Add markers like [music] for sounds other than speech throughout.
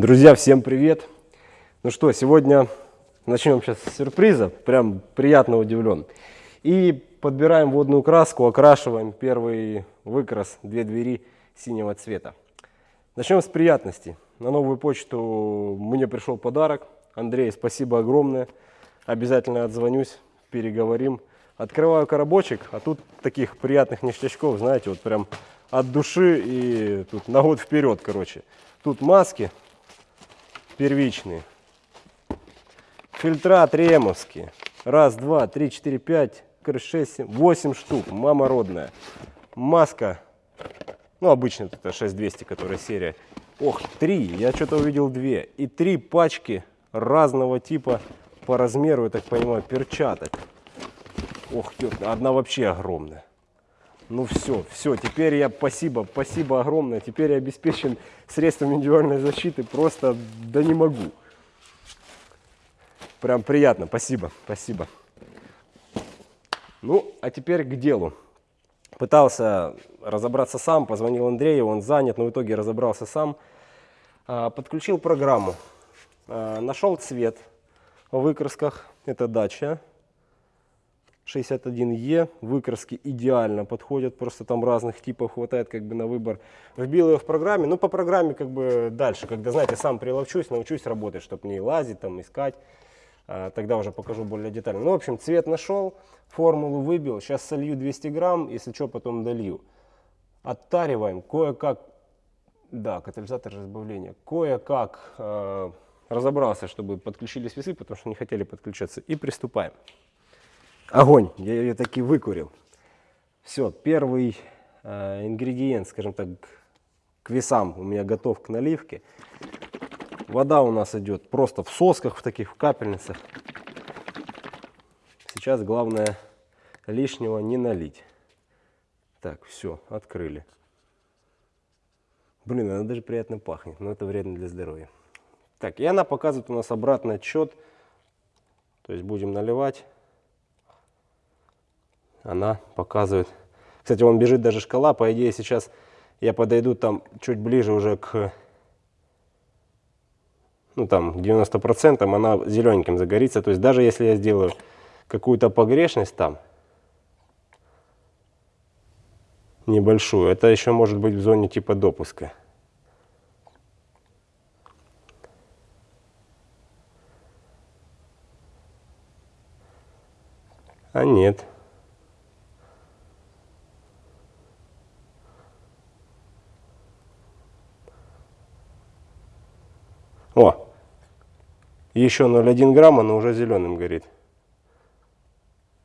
Друзья, всем привет! Ну что, сегодня начнем сейчас с сюрприза, прям приятно удивлен. И подбираем водную краску, окрашиваем первый выкрас, две двери синего цвета. Начнем с приятности. На новую почту мне пришел подарок. Андрей, спасибо огромное. Обязательно отзвонюсь, переговорим. Открываю коробочек, а тут таких приятных ништячков, знаете, вот прям от души и тут на год вперед, короче. Тут маски первичные. Фильтра тремовские. Раз, два, три, четыре, пять, шесть, семь, восемь штук. Мама родная. Маска. Ну, обычно это 6200, которая серия. Ох, три. Я что-то увидел две. И три пачки разного типа по размеру, я так понимаю, перчаток. Ох, одна вообще огромная. Ну все, все, теперь я, спасибо, спасибо огромное, теперь я обеспечен средством индивидуальной защиты, просто, да не могу. Прям приятно, спасибо, спасибо. Ну, а теперь к делу. Пытался разобраться сам, позвонил Андрею, он занят, но в итоге разобрался сам. А, подключил программу, а, нашел цвет в выкрасках, это дача, 61Е, выкраски идеально подходят, просто там разных типов хватает как бы на выбор. Вбил ее в программе, ну по программе как бы дальше, когда, знаете, сам приловчусь, научусь работать, чтобы не лазить, там искать, а, тогда уже покажу более детально. Ну, в общем, цвет нашел, формулу выбил, сейчас солью 200 грамм, если что, потом долью. Оттариваем, кое-как, да, катализатор разбавления, кое-как э, разобрался, чтобы подключились весы, потому что не хотели подключаться, и приступаем. Огонь, я ее таки выкурил. Все, первый э, ингредиент, скажем так, к весам у меня готов к наливке. Вода у нас идет просто в сосках, в таких в капельницах. Сейчас главное лишнего не налить. Так, все, открыли. Блин, она даже приятно пахнет, но это вредно для здоровья. Так, и она показывает у нас обратный отчет. То есть будем наливать она показывает. Кстати, он бежит даже шкала, по идее сейчас я подойду там чуть ближе уже к, ну там 90%, она зелененьким загорится. То есть даже если я сделаю какую-то погрешность там, небольшую, это еще может быть в зоне типа допуска. А нет. О, еще 0,1 грамма, но уже зеленым горит.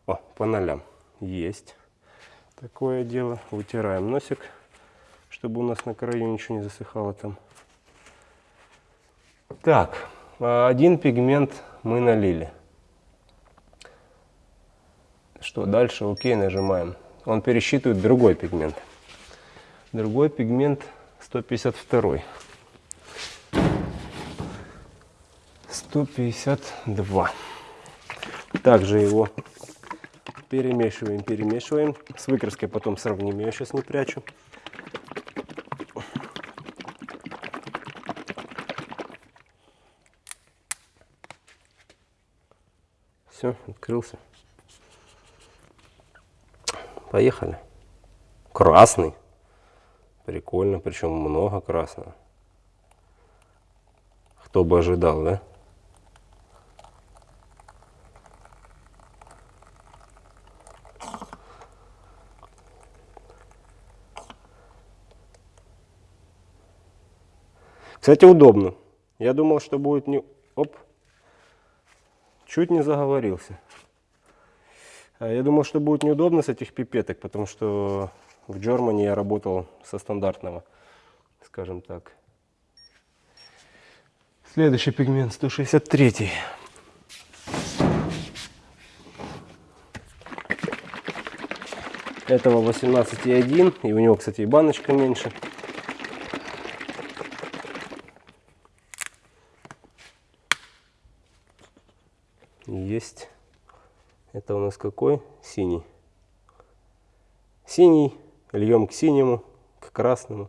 О, по нолям. Есть. Такое дело. Вытираем носик, чтобы у нас на краю ничего не засыхало там. Так, один пигмент мы налили. Что дальше? Окей, нажимаем. Он пересчитывает другой пигмент. Другой пигмент 152. 152. Также его перемешиваем, перемешиваем. С выкраской потом сравним, я сейчас не прячу. Все, открылся. Поехали. Красный. Прикольно, причем много красного. Кто бы ожидал, да? Кстати, удобно. Я думал, что будет не... Оп. Чуть не заговорился. А я думал, что будет неудобно с этих пипеток, потому что в Germany я работал со стандартного, скажем так. Следующий пигмент 163. Этого 18,1. И у него, кстати, и баночка меньше. есть. Это у нас какой? Синий. Синий, льем к синему, к красному.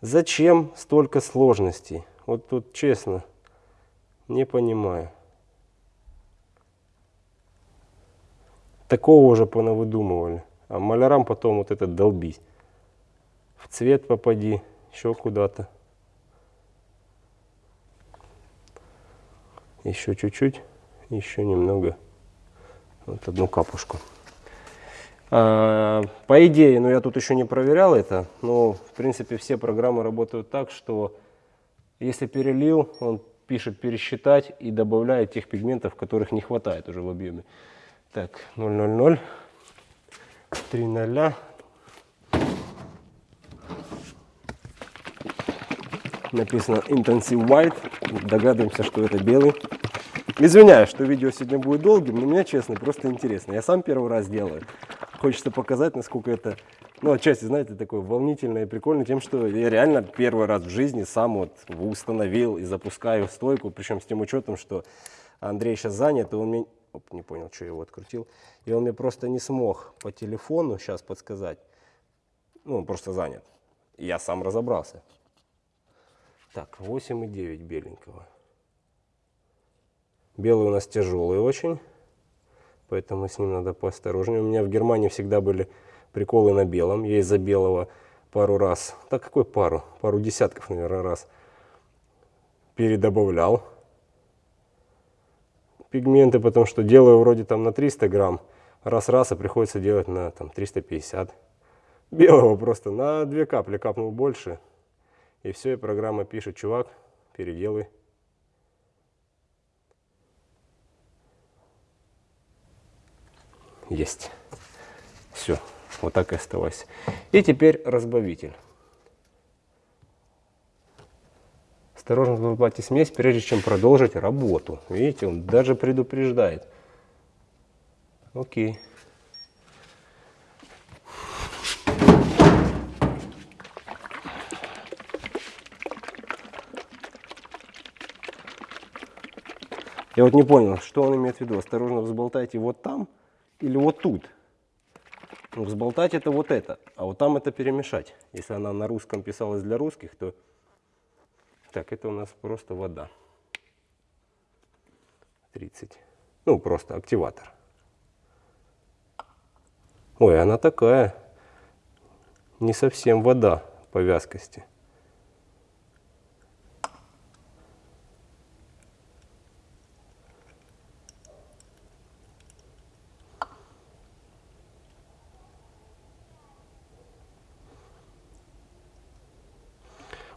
Зачем столько сложностей? Вот тут честно, не понимаю. Такого уже понавыдумывали. А малярам потом вот это долбись. В цвет попади, еще куда-то. Еще чуть-чуть, еще немного. Вот одну капушку. А, по идее, но я тут еще не проверял это, но в принципе все программы работают так, что если перелил, он пишет пересчитать и добавляет тех пигментов, которых не хватает уже в объеме. Так, 000, 3 0. Написано Intensive White. Догадываемся, что это белый. Извиняюсь, что видео сегодня будет долгим, но мне, честно, просто интересно. Я сам первый раз делаю. Хочется показать, насколько это, ну, отчасти, знаете, такое волнительное и прикольно тем, что я реально первый раз в жизни сам вот установил и запускаю стойку, причем с тем учетом, что Андрей сейчас занят, и он мне, оп, не понял, что я его открутил, и он мне просто не смог по телефону сейчас подсказать, ну, он просто занят. И я сам разобрался. Так, 8,9 беленького. Белый у нас тяжелый очень, поэтому с ним надо поосторожнее. У меня в Германии всегда были приколы на белом. Я из-за белого пару раз, так какой пару? Пару десятков, наверное, раз передобавлял пигменты, потому что делаю вроде там на 300 грамм, раз-раз, а приходится делать на там 350. Белого просто на две капли капнул больше, и все, и программа пишет, чувак, переделай. Есть. Все, вот так и оставайся. И теперь разбавитель. Осторожно добавьте смесь, прежде чем продолжить работу. Видите, он даже предупреждает. Окей. Я вот не понял, что он имеет в виду. Осторожно взболтайте вот там или вот тут. Ну, взболтать это вот это, а вот там это перемешать. Если она на русском писалась для русских, то... Так, это у нас просто вода. 30. Ну, просто активатор. Ой, она такая. Не совсем вода по вязкости.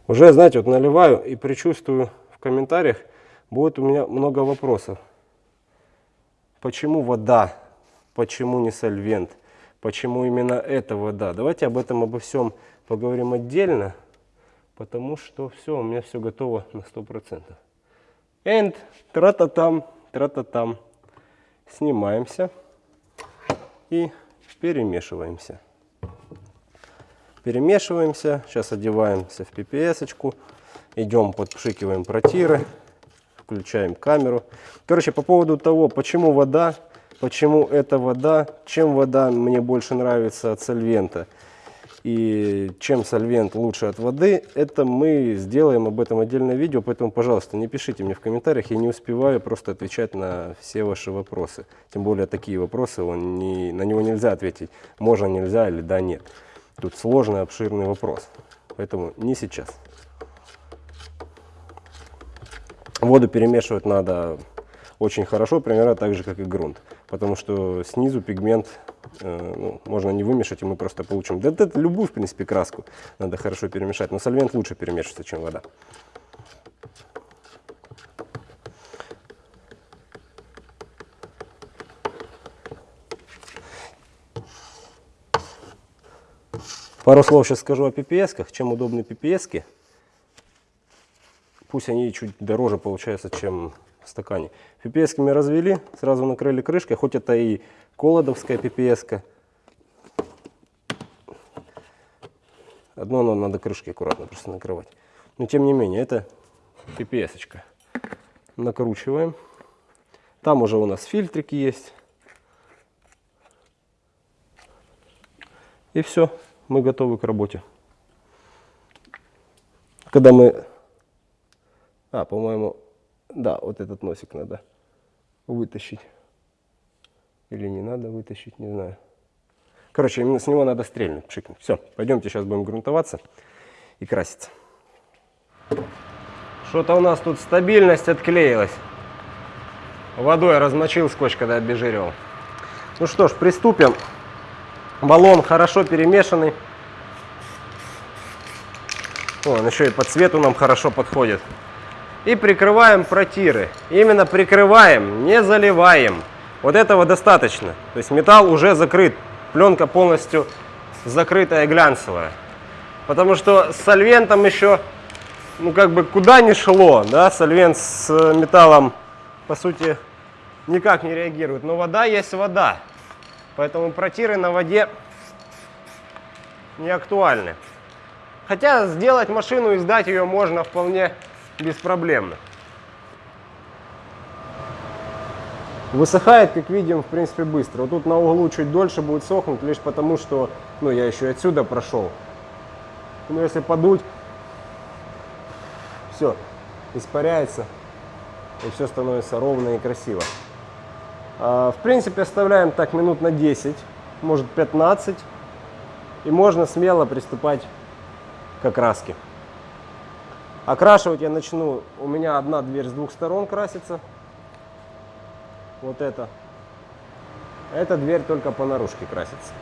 Уже, знаете, вот наливаю и предчувствую в комментариях, будет у меня много вопросов. Почему вода? Почему не сольвент? Почему именно эта вода? Давайте об этом, обо всем поговорим отдельно, потому что все, у меня все готово на 100%. And тра-та-там, тра-та-там. Снимаемся и перемешиваемся. Перемешиваемся. Сейчас одеваемся в PPS-очку. Идем, подпшикиваем протиры. Включаем камеру. Короче, по поводу того, почему вода, почему эта вода, чем вода мне больше нравится от сольвента и чем сольвент лучше от воды, это мы сделаем об этом отдельное видео, поэтому, пожалуйста, не пишите мне в комментариях, я не успеваю просто отвечать на все ваши вопросы. Тем более такие вопросы, он не, на него нельзя ответить, можно, нельзя или да, нет. Тут сложный, обширный вопрос. Поэтому не сейчас. Воду перемешивать надо очень хорошо, примерно так же, как и грунт. Потому что снизу пигмент э, ну, можно не вымешать, и мы просто получим... Да, да любую, в принципе, краску надо хорошо перемешать. Но сольвент лучше перемешивается, чем вода. Пару слов сейчас скажу о PPS-ках. Чем удобны PPS-ки. Пусть они чуть дороже получаются, чем в стакане. PPS мы развели, сразу накрыли крышкой, хоть это и колодовская PPS. -ка. Одно но надо крышки аккуратно просто накрывать. Но тем не менее, это PPS. -очка. Накручиваем. Там уже у нас фильтрики есть. И все мы готовы к работе. Когда мы А, по-моему, да, вот этот носик надо вытащить. Или не надо вытащить, не знаю. Короче, именно с него надо стрельнуть, пшикнуть. Все, пойдемте сейчас будем грунтоваться и краситься. Что-то у нас тут стабильность отклеилась. Водой размочил скотч, когда обезжиривал. Ну что ж, приступим. Баллон хорошо перемешанный. Он еще и по цвету нам хорошо подходит. И прикрываем протиры. Именно прикрываем, не заливаем. Вот этого достаточно. То есть металл уже закрыт. Пленка полностью закрытая глянцевая. Потому что с сольвентом еще, ну как бы куда ни шло, да, сольвент с металлом, по сути, никак не реагирует. Но вода есть вода. Поэтому протиры на воде не актуальны. Хотя сделать машину и сдать ее можно вполне беспроблемно. Высыхает, как видим, в принципе, быстро. Вот тут на углу чуть дольше будет сохнуть, лишь потому, что ну, я еще отсюда прошел. Но если подуть, все, испаряется, и все становится ровно и красиво. А, в принципе, оставляем так минут на 10, может 15, и можно смело приступать к окраске. Окрашивать я начну, у меня одна дверь с двух сторон красится. Вот это. Эта дверь только по наружке красится.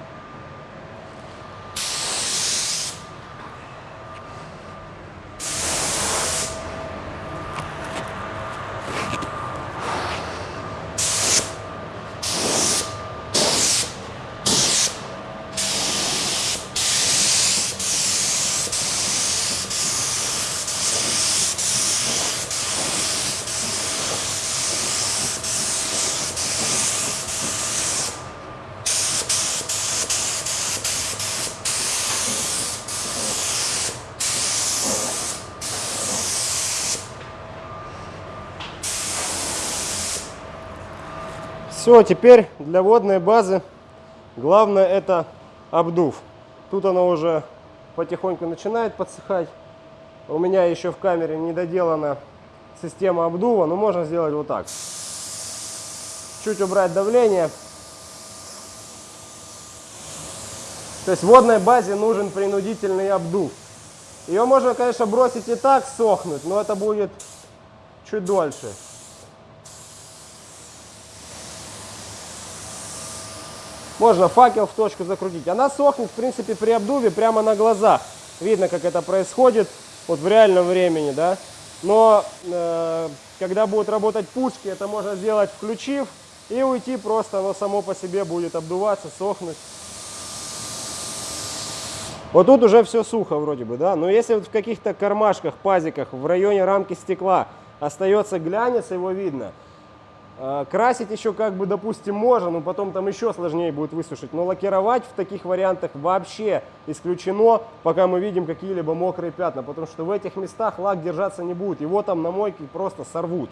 Все, теперь для водной базы главное это обдув. Тут она уже потихоньку начинает подсыхать. У меня еще в камере не доделана система обдува, но можно сделать вот так. Чуть убрать давление. То есть водной базе нужен принудительный обдув. Ее можно, конечно, бросить и так сохнуть, но это будет чуть дольше. Можно факел в точку закрутить. Она сохнет, в принципе, при обдуве прямо на глазах. Видно, как это происходит вот в реальном времени, да. Но э, когда будут работать пушки, это можно сделать включив и уйти просто, оно само по себе будет обдуваться, сохнуть. Вот тут уже все сухо вроде бы, да. Но если вот в каких-то кармашках, пазиках, в районе рамки стекла остается глянец, его видно, красить еще как бы, допустим, можно, но потом там еще сложнее будет высушить. Но лакировать в таких вариантах вообще исключено, пока мы видим какие-либо мокрые пятна. Потому что в этих местах лак держаться не будет. Его там на мойке просто сорвут.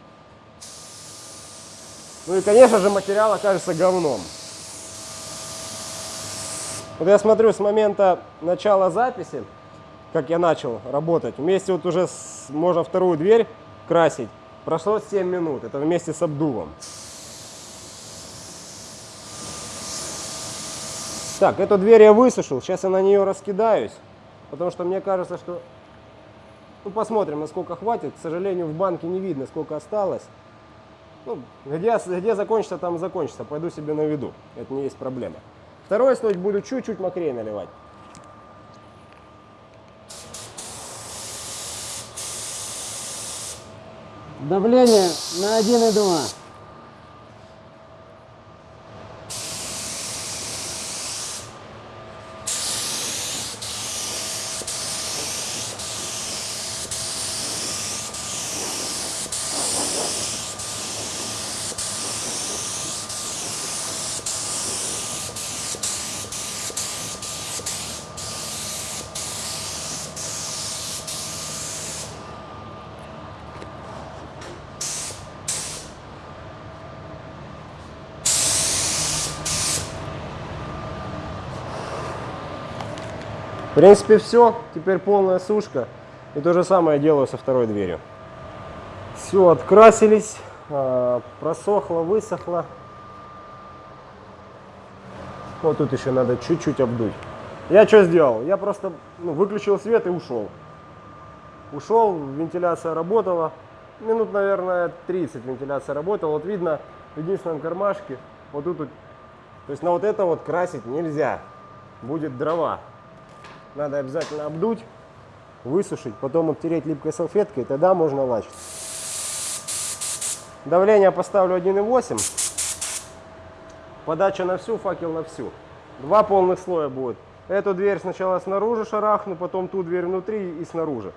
Ну и, конечно же, материал окажется говном. Вот я смотрю с момента начала записи, как я начал работать, вместе вот уже с, можно вторую дверь красить. Прошло 7 минут, это вместе с обдувом. Так, эту дверь я высушил, сейчас я на нее раскидаюсь, потому что мне кажется, что... Ну, посмотрим, насколько хватит. К сожалению, в банке не видно, сколько осталось. Ну, где, где закончится, там закончится. Пойду себе на виду. Это не есть проблема. Второй слой буду чуть-чуть мокрее наливать. Давление на 1,2. Принципе, все. Теперь полная сушка. И то же самое делаю со второй дверью. Все, открасились, а, просохло, высохло. Вот тут еще надо чуть-чуть обдуть. Я что сделал? Я просто ну, выключил свет и ушел. Ушел, вентиляция работала. Минут, наверное, 30 вентиляция работала. Вот видно в единственном кармашке, вот тут, то есть на вот это вот красить нельзя. Будет дрова. Надо обязательно обдуть, высушить, потом обтереть липкой салфеткой, тогда можно лачить. Давление поставлю 1,8. Подача на всю, факел на всю. Два полных слоя будет. Эту дверь сначала снаружи шарахну, потом ту дверь внутри и снаружи.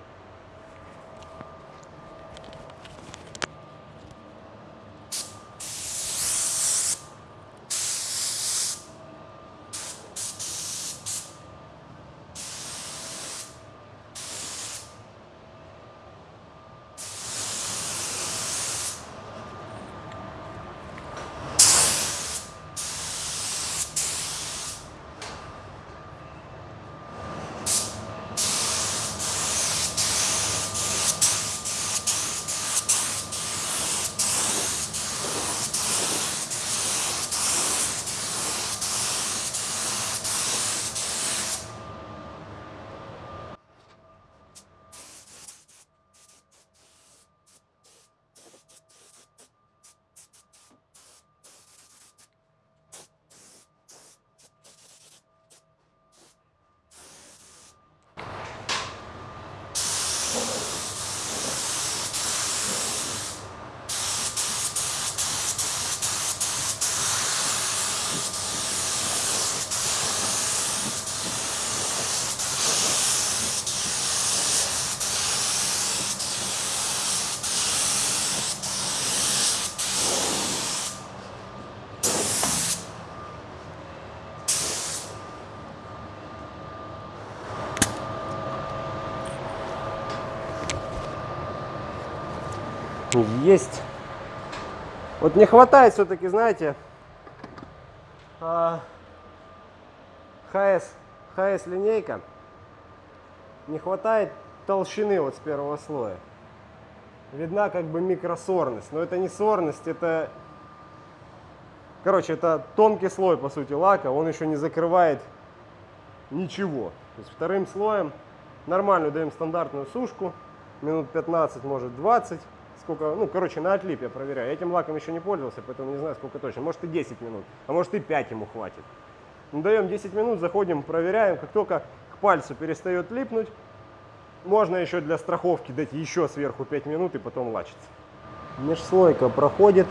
Есть. Вот не хватает все-таки, знаете, а, ХС, ХС линейка. Не хватает толщины вот с первого слоя. Видна как бы микросорность, но это не сорность, это, короче, это тонкий слой по сути лака, он еще не закрывает ничего. То есть вторым слоем нормальную даем стандартную сушку, минут 15, может 20 сколько, ну, короче, на отлип я проверяю. Я этим лаком еще не пользовался, поэтому не знаю, сколько точно. Может и 10 минут, а может и 5 ему хватит. Ну, даем 10 минут, заходим, проверяем. Как только к пальцу перестает липнуть, можно еще для страховки дать еще сверху 5 минут и потом лачиться. Межслойка проходит,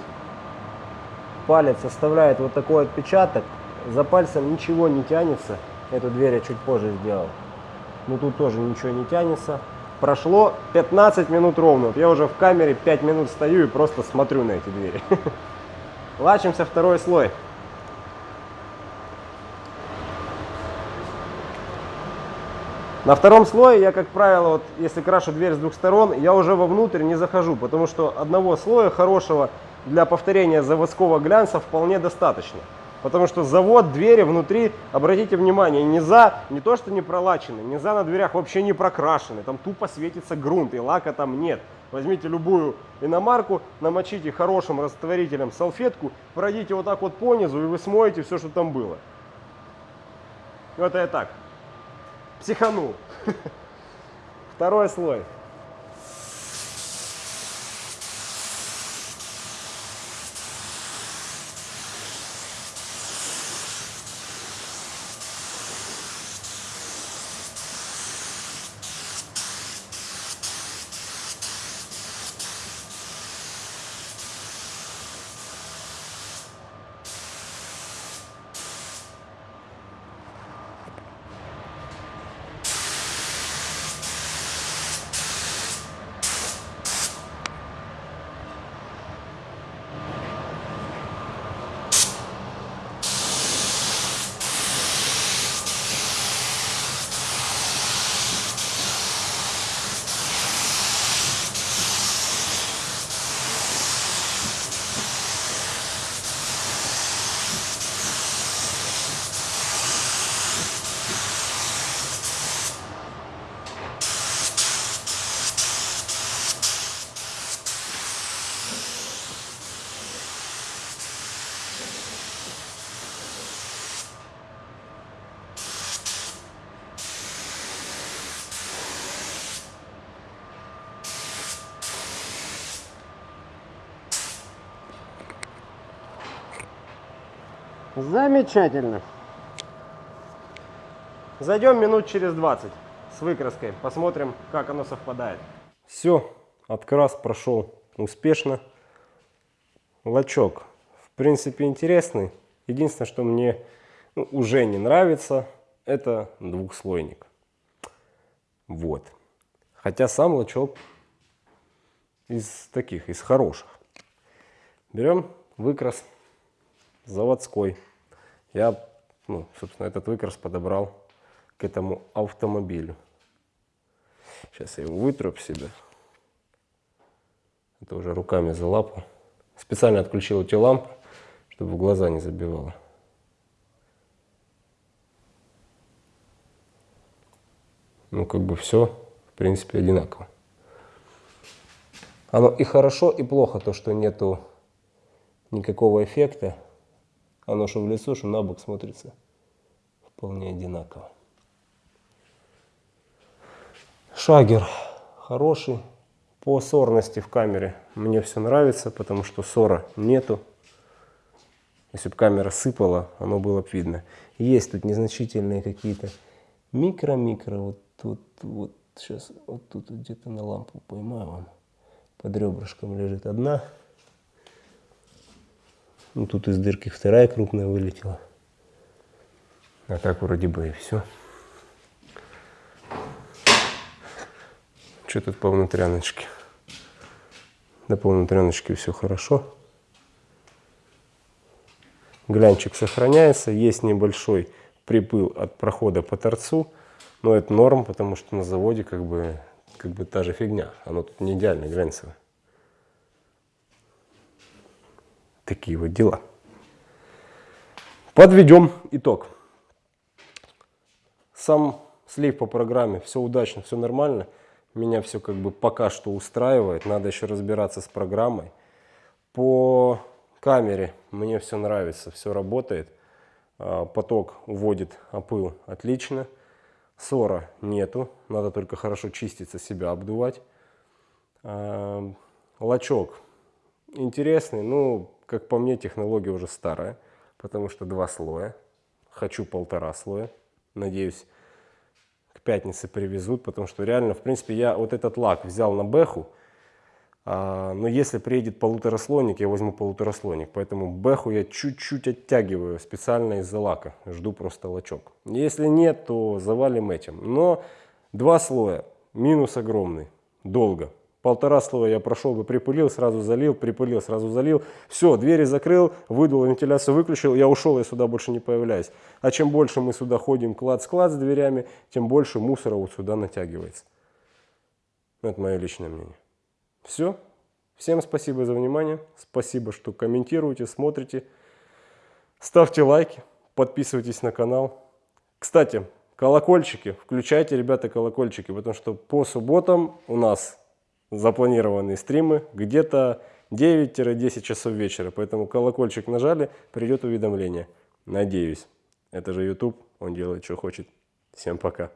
палец оставляет вот такой отпечаток. За пальцем ничего не тянется. Эту дверь я чуть позже сделал. Но тут тоже ничего не тянется. Прошло 15 минут ровно. Вот я уже в камере 5 минут стою и просто смотрю на эти двери. [laughs] Лачимся второй слой. На втором слое я, как правило, вот, если крашу дверь с двух сторон, я уже вовнутрь не захожу, потому что одного слоя хорошего для повторения заводского глянца вполне достаточно. Потому что завод, двери внутри, обратите внимание, не за, не то что не пролачены, не за на дверях вообще не прокрашены. Там тупо светится грунт и лака там нет. Возьмите любую иномарку, намочите хорошим растворителем салфетку, пройдите вот так вот по низу и вы смоете все, что там было. Это я так, психанул. [laughs] Второй слой. Замечательно. Зайдем минут через 20 с выкраской, посмотрим, как оно совпадает. Все, открас прошел успешно. Лачок, в принципе, интересный. Единственное, что мне ну, уже не нравится, это двухслойник. Вот. Хотя сам лачок из таких, из хороших. Берем выкрас заводской. Я, ну, собственно, этот выкрас подобрал к этому автомобилю. Сейчас я его вытру об себя. Это уже руками за лапу. Специально отключил эти лампы, чтобы в глаза не забивало. Ну, как бы все, в принципе, одинаково. Оно и хорошо, и плохо, то, что нету никакого эффекта. Оно что в лицо, что на бок смотрится вполне одинаково. Шагер хороший. По сорности в камере мне все нравится, потому что ссора нету. Если бы камера сыпала, оно было бы видно. Есть тут незначительные какие-то микро-микро. Вот тут, вот сейчас, вот тут вот где-то на лампу поймаю. Под ребрышком лежит одна. Ну, тут из дырки вторая крупная вылетела. А так вроде бы и все. Что тут по внутряночке? Да по внутряночке все хорошо. Глянчик сохраняется. Есть небольшой припыл от прохода по торцу. Но это норм, потому что на заводе как бы, как бы та же фигня. Оно тут не идеально глянцевое. Такие вот дела. Подведем итог. Сам слив по программе, все удачно, все нормально. Меня все как бы пока что устраивает. Надо еще разбираться с программой. По камере мне все нравится, все работает. А, Поток уводит опыл отлично. Ссора нету, надо только хорошо чиститься, себя обдувать. А, Лачок интересный, ну, как по мне, технология уже старая, потому что два слоя. Хочу полтора слоя. Надеюсь, к пятнице привезут, потому что реально, в принципе, я вот этот лак взял на бэху, а, но если приедет полутораслойник, я возьму полутораслойник. Поэтому бэху я чуть-чуть оттягиваю специально из-за лака. Жду просто лачок. Если нет, то завалим этим. Но два слоя, минус огромный, долго. Полтора слоя я прошел бы, припылил, сразу залил, припылил, сразу залил. Все, двери закрыл, выдул, вентиляцию выключил, я ушел, я сюда больше не появляюсь. А чем больше мы сюда ходим клад-склад с дверями, тем больше мусора вот сюда натягивается. Это мое личное мнение. Все. Всем спасибо за внимание. Спасибо, что комментируете, смотрите. Ставьте лайки, подписывайтесь на канал. Кстати, колокольчики. Включайте, ребята, колокольчики, потому что по субботам у нас запланированные стримы где-то 9-10 часов вечера. Поэтому колокольчик нажали, придет уведомление. Надеюсь. Это же YouTube, он делает, что хочет. Всем пока.